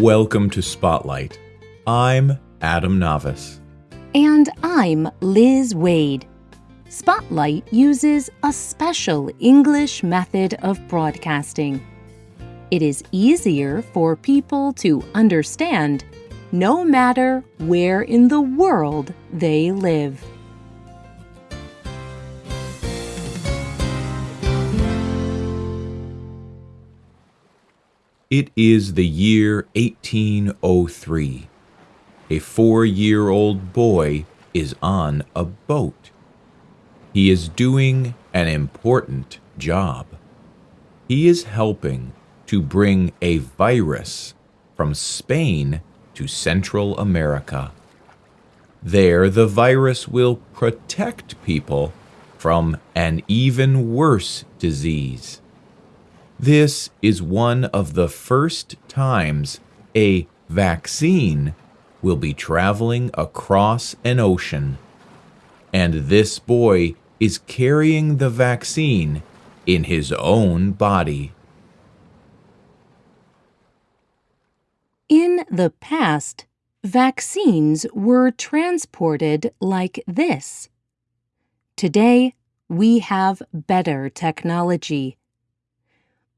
Welcome to Spotlight. I'm Adam Navis. And I'm Liz Waid. Spotlight uses a special English method of broadcasting. It is easier for people to understand no matter where in the world they live. It is the year 1803. A four year old boy is on a boat. He is doing an important job. He is helping to bring a virus from Spain to Central America. There, the virus will protect people from an even worse disease. This is one of the first times a vaccine will be traveling across an ocean. And this boy is carrying the vaccine in his own body. In the past, vaccines were transported like this. Today, we have better technology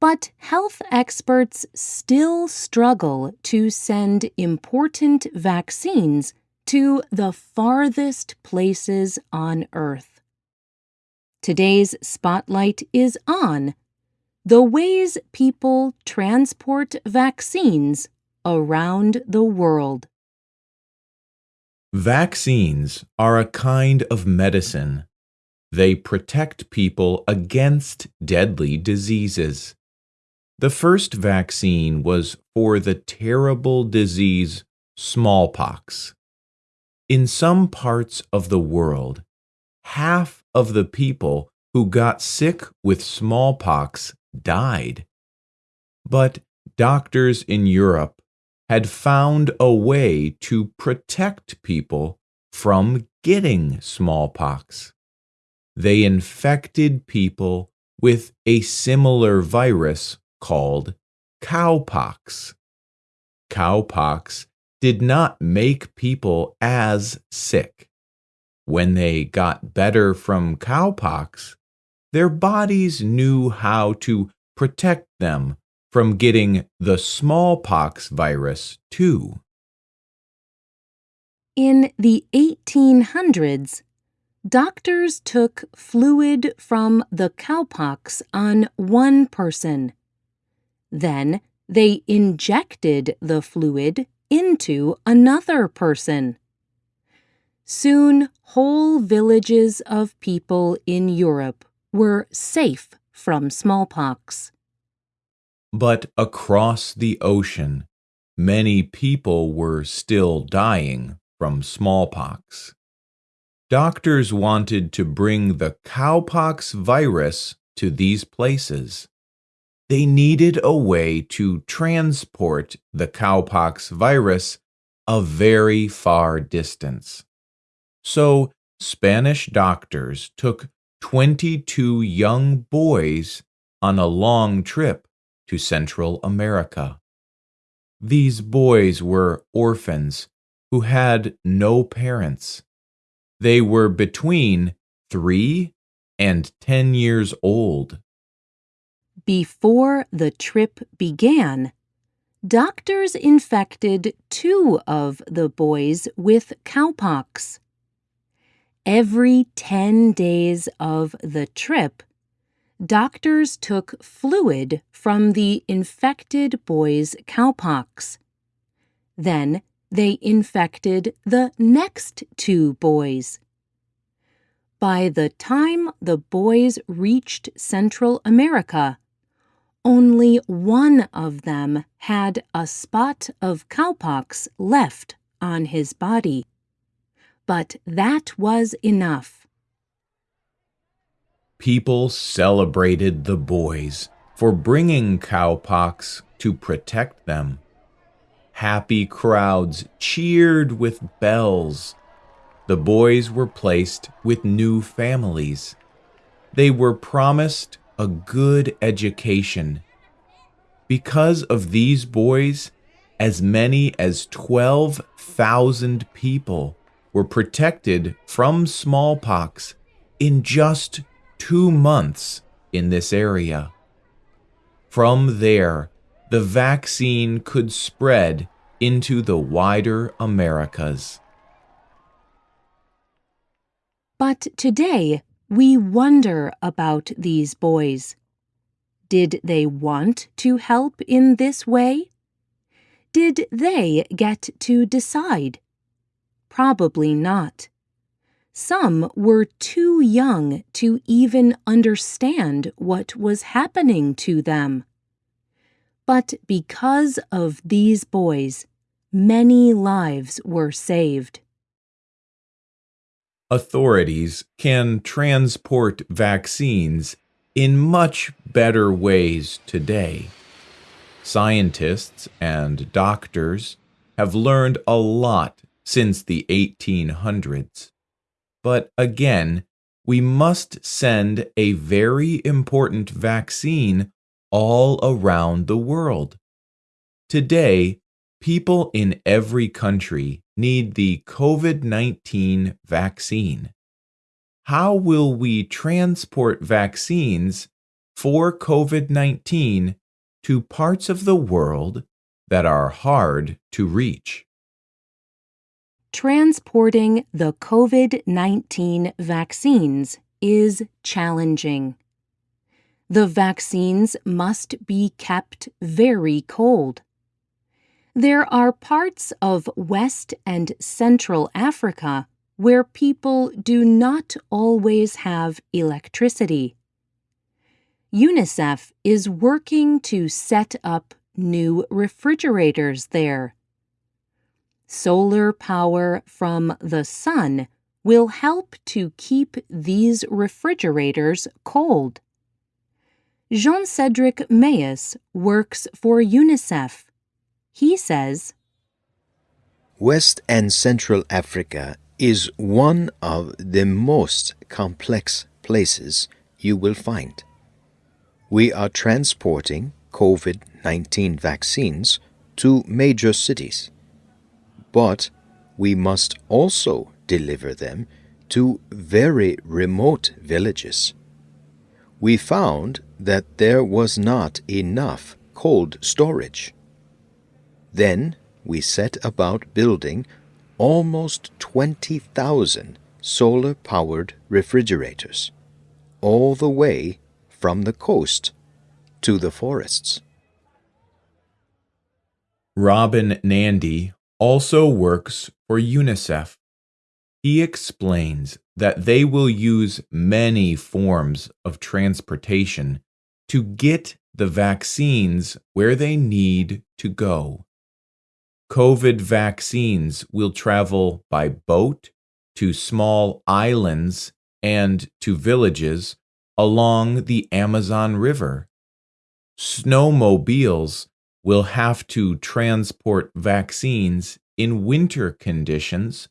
but health experts still struggle to send important vaccines to the farthest places on Earth. Today's spotlight is on the ways people transport vaccines around the world. Vaccines are a kind of medicine. They protect people against deadly diseases. The first vaccine was for the terrible disease smallpox. In some parts of the world, half of the people who got sick with smallpox died. But doctors in Europe had found a way to protect people from getting smallpox. They infected people with a similar virus called cowpox. Cowpox did not make people as sick. When they got better from cowpox, their bodies knew how to protect them from getting the smallpox virus too. In the 1800s, doctors took fluid from the cowpox on one person then they injected the fluid into another person. Soon, whole villages of people in Europe were safe from smallpox. But across the ocean, many people were still dying from smallpox. Doctors wanted to bring the cowpox virus to these places they needed a way to transport the cowpox virus a very far distance. So, Spanish doctors took 22 young boys on a long trip to Central America. These boys were orphans who had no parents. They were between three and 10 years old. Before the trip began, doctors infected two of the boys with cowpox. Every 10 days of the trip, doctors took fluid from the infected boy's cowpox. Then they infected the next two boys. By the time the boys reached Central America, only one of them had a spot of cowpox left on his body. But that was enough. People celebrated the boys for bringing cowpox to protect them. Happy crowds cheered with bells. The boys were placed with new families. They were promised a good education. Because of these boys, as many as 12,000 people were protected from smallpox in just two months in this area. From there, the vaccine could spread into the wider Americas. But today, we wonder about these boys. Did they want to help in this way? Did they get to decide? Probably not. Some were too young to even understand what was happening to them. But because of these boys, many lives were saved. Authorities can transport vaccines in much better ways today. Scientists and doctors have learned a lot since the 1800s. But again, we must send a very important vaccine all around the world. Today, people in every country need the COVID 19 vaccine. How will we transport vaccines for COVID 19 to parts of the world that are hard to reach? Transporting the COVID 19 vaccines is challenging. The vaccines must be kept very cold. There are parts of West and Central Africa where people do not always have electricity. UNICEF is working to set up new refrigerators there. Solar power from the sun will help to keep these refrigerators cold. Jean Cedric Meeus works for UNICEF. He says, West and Central Africa is one of the most complex places you will find. We are transporting COVID 19 vaccines to major cities, but we must also deliver them to very remote villages. We found that there was not enough cold storage. Then we set about building almost 20,000 solar powered refrigerators, all the way from the coast to the forests. Robin Nandy also works for UNICEF. He explains that they will use many forms of transportation to get the vaccines where they need to go. COVID vaccines will travel by boat to small islands and to villages along the Amazon River. Snowmobiles will have to transport vaccines in winter conditions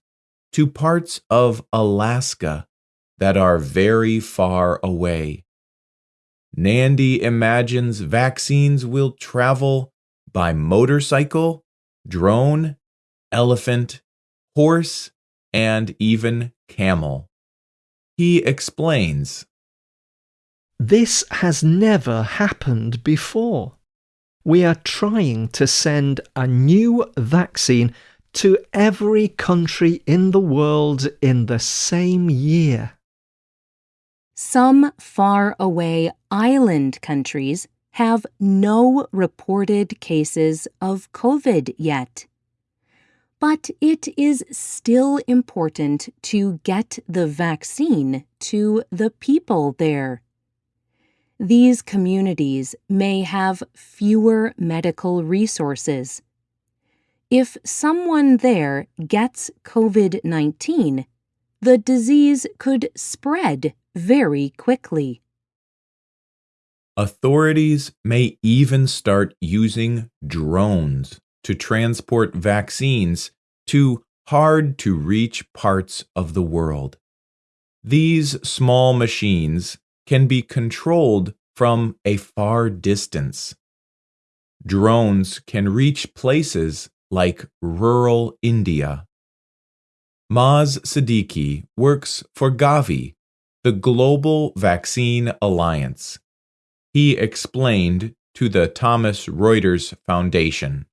to parts of Alaska that are very far away. Nandy imagines vaccines will travel by motorcycle drone, elephant, horse, and even camel. He explains This has never happened before. We are trying to send a new vaccine to every country in the world in the same year. Some far away island countries have no reported cases of COVID yet. But it is still important to get the vaccine to the people there. These communities may have fewer medical resources. If someone there gets COVID 19, the disease could spread very quickly. Authorities may even start using drones to transport vaccines to hard to reach parts of the world. These small machines can be controlled from a far distance. drones can reach places like rural India. Maz Siddiqui works for Gavi, the Global Vaccine Alliance. He explained to the Thomson Reuters Foundation.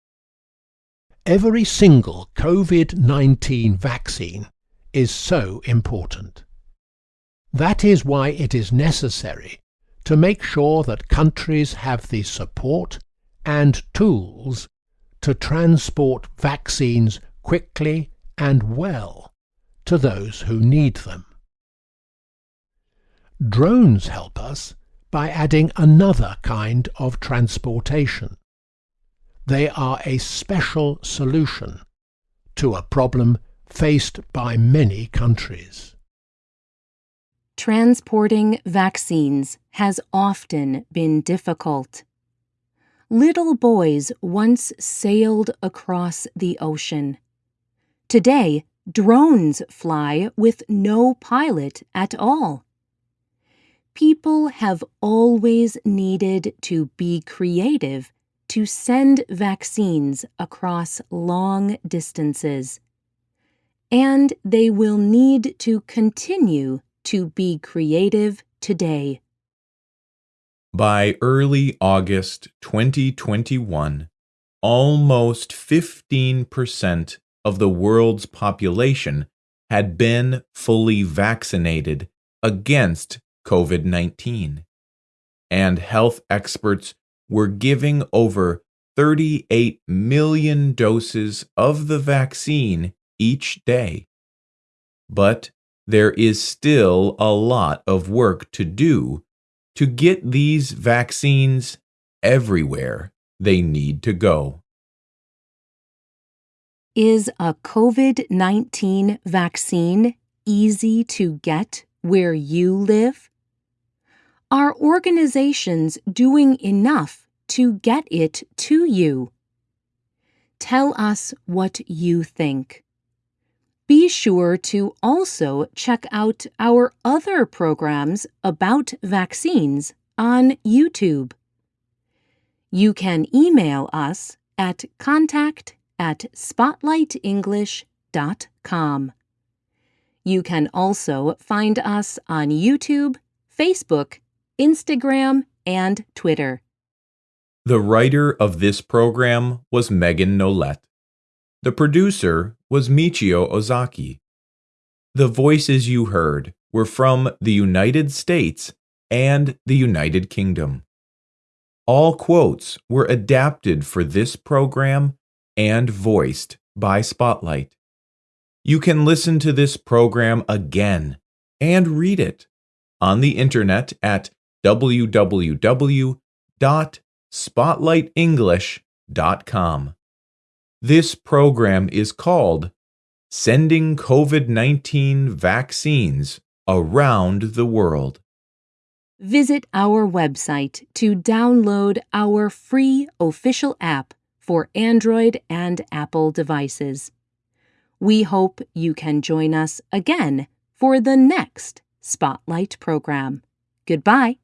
Every single COVID 19 vaccine is so important. That is why it is necessary to make sure that countries have the support and tools to transport vaccines quickly and well to those who need them. Drones help us by adding another kind of transportation. They are a special solution to a problem faced by many countries. Transporting vaccines has often been difficult. Little boys once sailed across the ocean. Today, drones fly with no pilot at all. People have always needed to be creative to send vaccines across long distances. And they will need to continue to be creative today. By early August 2021, almost 15% of the world's population had been fully vaccinated against COVID 19. And health experts were giving over 38 million doses of the vaccine each day. But there is still a lot of work to do to get these vaccines everywhere they need to go. Is a COVID 19 vaccine easy to get where you live? Are organizations doing enough to get it to you? Tell us what you think. Be sure to also check out our other programs about vaccines on YouTube. You can email us at contact at spotlightenglish.com. You can also find us on YouTube, Facebook, Instagram, and Twitter. The writer of this program was Megan Nolette. The producer was Michio Ozaki. The voices you heard were from the United States and the United Kingdom. All quotes were adapted for this program and voiced by Spotlight. You can listen to this program again and read it on the internet at www.spotlightenglish.com. This program is called Sending COVID 19 Vaccines Around the World. Visit our website to download our free official app for Android and Apple devices. We hope you can join us again for the next Spotlight program. Goodbye.